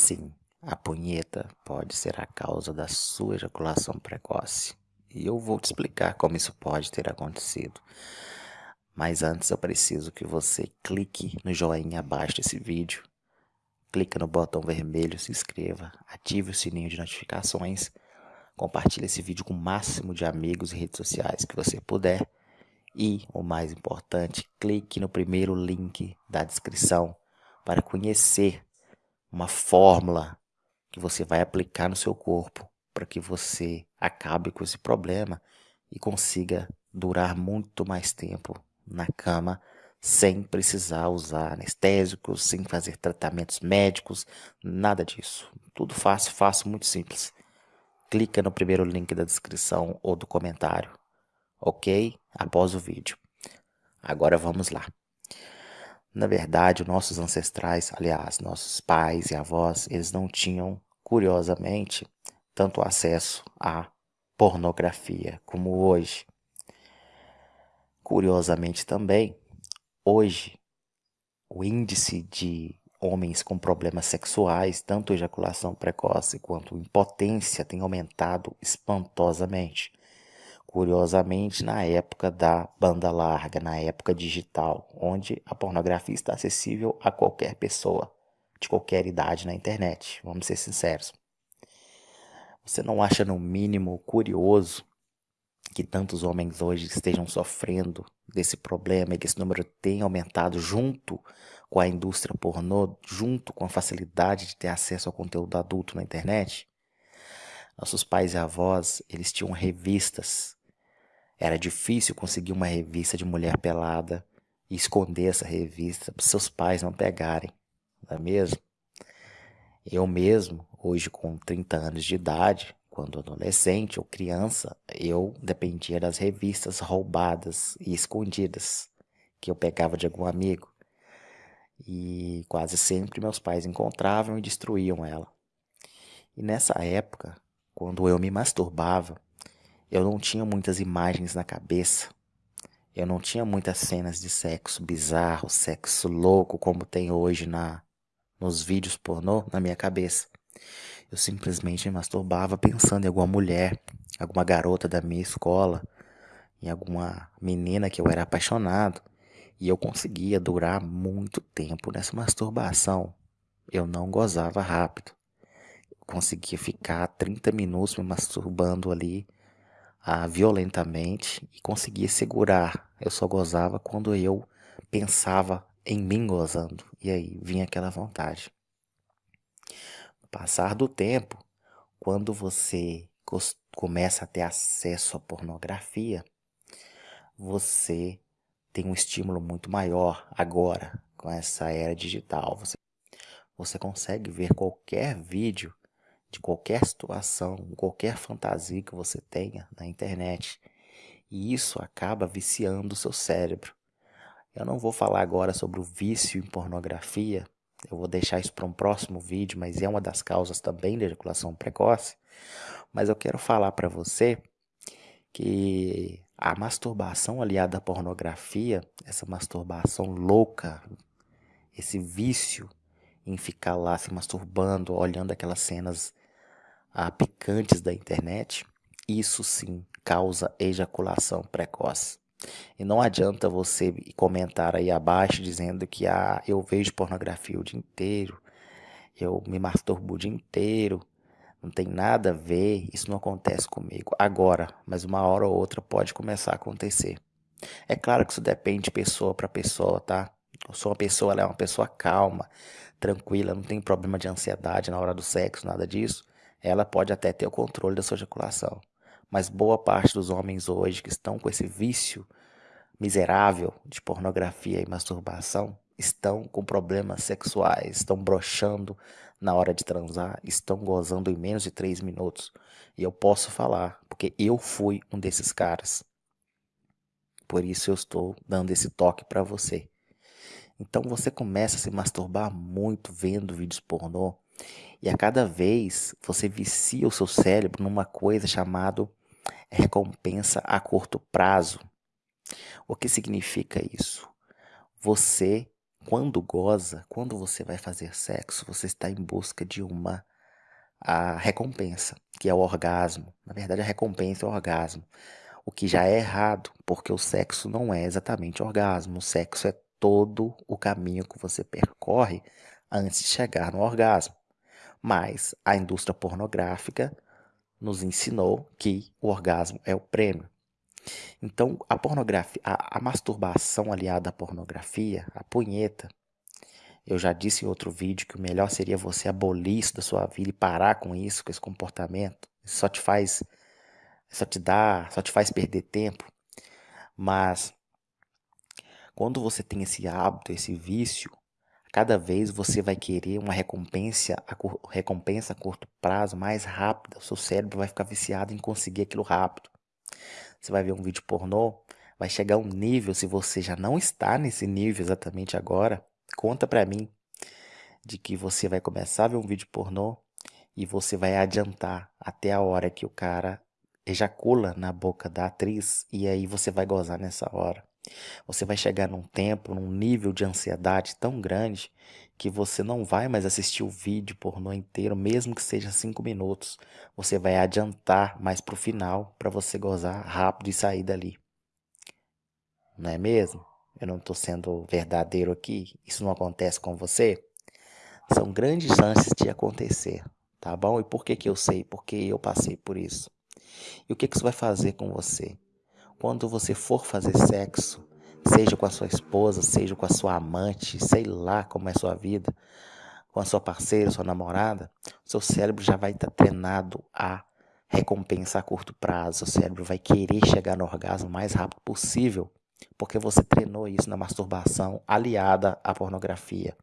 Sim, a punheta pode ser a causa da sua ejaculação precoce. E eu vou te explicar como isso pode ter acontecido. Mas antes eu preciso que você clique no joinha abaixo desse vídeo, clique no botão vermelho, se inscreva, ative o sininho de notificações, compartilhe esse vídeo com o máximo de amigos e redes sociais que você puder. E, o mais importante, clique no primeiro link da descrição para conhecer uma fórmula que você vai aplicar no seu corpo para que você acabe com esse problema e consiga durar muito mais tempo na cama sem precisar usar anestésicos, sem fazer tratamentos médicos, nada disso. Tudo fácil, fácil, muito simples. Clica no primeiro link da descrição ou do comentário, ok? Após o vídeo. Agora vamos lá. Na verdade, nossos ancestrais, aliás, nossos pais e avós, eles não tinham, curiosamente, tanto acesso à pornografia como hoje. Curiosamente também, hoje, o índice de homens com problemas sexuais, tanto ejaculação precoce quanto impotência, tem aumentado espantosamente. Curiosamente, na época da banda larga, na época digital, onde a pornografia está acessível a qualquer pessoa, de qualquer idade na internet, vamos ser sinceros. Você não acha, no mínimo, curioso que tantos homens hoje estejam sofrendo desse problema e que esse número tenha aumentado junto com a indústria pornô, junto com a facilidade de ter acesso ao conteúdo adulto na internet? Nossos pais e avós, eles tinham revistas era difícil conseguir uma revista de mulher pelada e esconder essa revista para seus pais não pegarem, não é mesmo? Eu mesmo, hoje com 30 anos de idade, quando adolescente ou criança, eu dependia das revistas roubadas e escondidas que eu pegava de algum amigo. E quase sempre meus pais encontravam e destruíam ela. E nessa época, quando eu me masturbava, eu não tinha muitas imagens na cabeça. Eu não tinha muitas cenas de sexo bizarro, sexo louco, como tem hoje na nos vídeos pornô na minha cabeça. Eu simplesmente me masturbava pensando em alguma mulher, alguma garota da minha escola, em alguma menina que eu era apaixonado. E eu conseguia durar muito tempo nessa masturbação. Eu não gozava rápido. Eu conseguia ficar 30 minutos me masturbando ali ah, violentamente e conseguia segurar. Eu só gozava quando eu pensava em mim gozando. E aí vinha aquela vontade. Passar do tempo, quando você começa a ter acesso à pornografia, você tem um estímulo muito maior agora com essa era digital. Você, você consegue ver qualquer vídeo de qualquer situação, qualquer fantasia que você tenha na internet. E isso acaba viciando o seu cérebro. Eu não vou falar agora sobre o vício em pornografia, eu vou deixar isso para um próximo vídeo, mas é uma das causas também da ejaculação precoce. Mas eu quero falar para você que a masturbação aliada à pornografia, essa masturbação louca, esse vício em ficar lá se masturbando, olhando aquelas cenas a picantes da internet, isso sim causa ejaculação precoce. E não adianta você comentar aí abaixo dizendo que ah, eu vejo pornografia o dia inteiro, eu me masturbo o dia inteiro, não tem nada a ver, isso não acontece comigo agora, mas uma hora ou outra pode começar a acontecer. É claro que isso depende de pessoa para pessoa, tá? Eu sou uma pessoa, ela é uma pessoa calma, tranquila, não tem problema de ansiedade na hora do sexo, nada disso ela pode até ter o controle da sua ejaculação. Mas boa parte dos homens hoje que estão com esse vício miserável de pornografia e masturbação estão com problemas sexuais, estão brochando na hora de transar, estão gozando em menos de 3 minutos. E eu posso falar, porque eu fui um desses caras. Por isso eu estou dando esse toque para você. Então você começa a se masturbar muito vendo vídeos pornô e a cada vez você vicia o seu cérebro numa coisa chamada recompensa a curto prazo. O que significa isso? Você quando goza, quando você vai fazer sexo, você está em busca de uma a recompensa, que é o orgasmo. Na verdade, a recompensa é o orgasmo. O que já é errado, porque o sexo não é exatamente orgasmo. O sexo é todo o caminho que você percorre antes de chegar no orgasmo. Mas a indústria pornográfica nos ensinou que o orgasmo é o prêmio. Então, a pornografia, a, a masturbação aliada à pornografia, a punheta, eu já disse em outro vídeo que o melhor seria você abolir isso da sua vida e parar com isso, com esse comportamento. Isso só te faz, só te dá, só te faz perder tempo. Mas quando você tem esse hábito, esse vício, cada vez você vai querer uma recompensa a, recompensa a curto prazo mais rápida. O seu cérebro vai ficar viciado em conseguir aquilo rápido. Você vai ver um vídeo pornô, vai chegar um nível, se você já não está nesse nível exatamente agora, conta pra mim de que você vai começar a ver um vídeo pornô e você vai adiantar até a hora que o cara ejacula na boca da atriz e aí você vai gozar nessa hora. Você vai chegar num tempo, num nível de ansiedade tão grande que você não vai mais assistir o vídeo pornô inteiro, mesmo que seja cinco minutos. Você vai adiantar mais pro final para você gozar rápido e sair dali. Não é mesmo? Eu não estou sendo verdadeiro aqui. Isso não acontece com você? São grandes chances de acontecer, tá bom? E por que, que eu sei? Porque eu passei por isso. E o que, que isso vai fazer com você? Quando você for fazer sexo, seja com a sua esposa, seja com a sua amante, sei lá como é a sua vida, com a sua parceira, sua namorada, seu cérebro já vai estar tá treinado a recompensa a curto prazo. O cérebro vai querer chegar no orgasmo o mais rápido possível, porque você treinou isso na masturbação aliada à pornografia.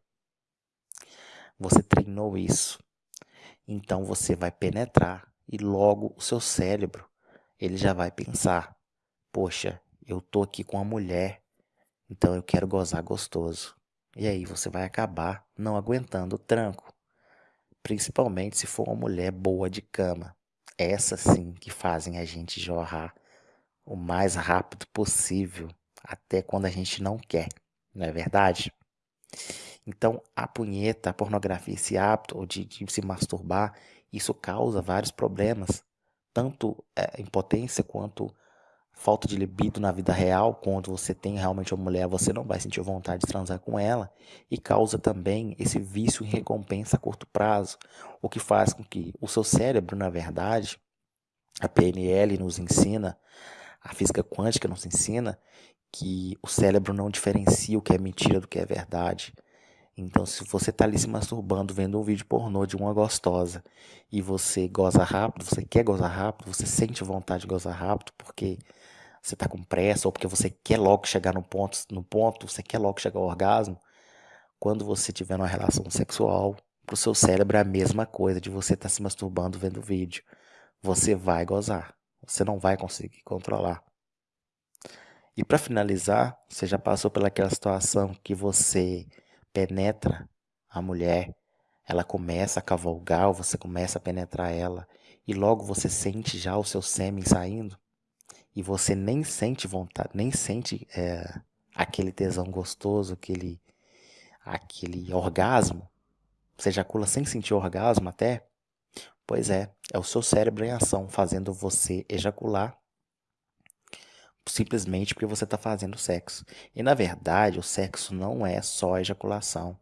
Você treinou isso. Então você vai penetrar e logo o seu cérebro, ele já vai pensar: "Poxa, eu tô aqui com a mulher então eu quero gozar gostoso. E aí você vai acabar não aguentando o tranco. Principalmente se for uma mulher boa de cama. Essas sim que fazem a gente jorrar o mais rápido possível, até quando a gente não quer, não é verdade? Então, a punheta, a pornografia, esse hábito de, de se masturbar, isso causa vários problemas, tanto é, impotência quanto falta de libido na vida real, quando você tem realmente uma mulher, você não vai sentir vontade de transar com ela, e causa também esse vício em recompensa a curto prazo, o que faz com que o seu cérebro, na verdade, a PNL nos ensina, a física quântica nos ensina, que o cérebro não diferencia o que é mentira do que é verdade. Então, se você está ali se masturbando, vendo um vídeo pornô de uma gostosa, e você goza rápido, você quer gozar rápido, você sente vontade de gozar rápido, porque você está com pressa ou porque você quer logo chegar no ponto, no ponto, você quer logo chegar ao orgasmo, quando você tiver uma relação sexual, para o seu cérebro é a mesma coisa de você estar tá se masturbando vendo vídeo. Você vai gozar, você não vai conseguir controlar. E para finalizar, você já passou pelaquela situação que você penetra a mulher, ela começa a cavalgar, ou você começa a penetrar ela, e logo você sente já o seu sêmen saindo? E você nem sente vontade, nem sente é, aquele tesão gostoso, aquele, aquele orgasmo, você ejacula sem sentir orgasmo até, pois é, é o seu cérebro em ação fazendo você ejacular simplesmente porque você está fazendo sexo. E na verdade, o sexo não é só ejaculação.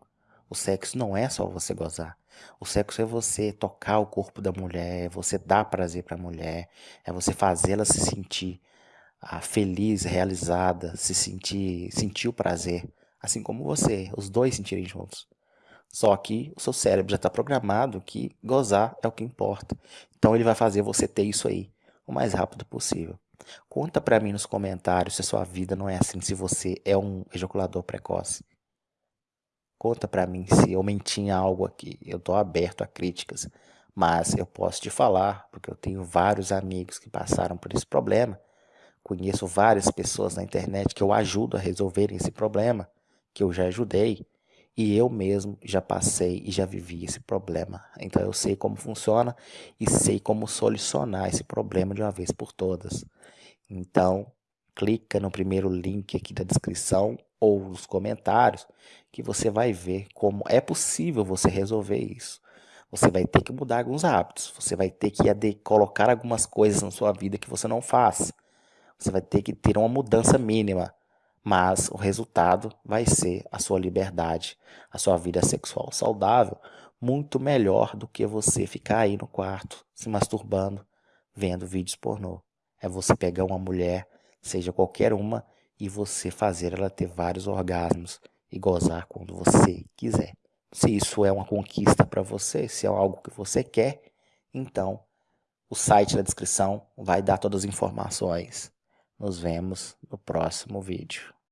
O sexo não é só você gozar. O sexo é você tocar o corpo da mulher, é você dar prazer para a mulher, é você fazê-la se sentir ah, feliz, realizada, se sentir, sentir o prazer, assim como você, os dois sentirem juntos. Só que o seu cérebro já está programado que gozar é o que importa. Então ele vai fazer você ter isso aí o mais rápido possível. Conta para mim nos comentários se a sua vida não é assim, se você é um ejaculador precoce. Conta para mim se eu menti em algo aqui. Eu estou aberto a críticas, mas eu posso te falar, porque eu tenho vários amigos que passaram por esse problema. Conheço várias pessoas na internet que eu ajudo a resolverem esse problema, que eu já ajudei, e eu mesmo já passei e já vivi esse problema. Então eu sei como funciona e sei como solucionar esse problema de uma vez por todas. Então, clica no primeiro link aqui da descrição ou nos comentários que você vai ver como é possível você resolver isso. Você vai ter que mudar alguns hábitos, você vai ter que colocar algumas coisas na sua vida que você não faz. Você vai ter que ter uma mudança mínima, mas o resultado vai ser a sua liberdade, a sua vida sexual saudável, muito melhor do que você ficar aí no quarto se masturbando, vendo vídeos pornô. É você pegar uma mulher, seja qualquer uma, e você fazer ela ter vários orgasmos e gozar quando você quiser. Se isso é uma conquista para você, se é algo que você quer, então o site da descrição vai dar todas as informações. Nos vemos no próximo vídeo.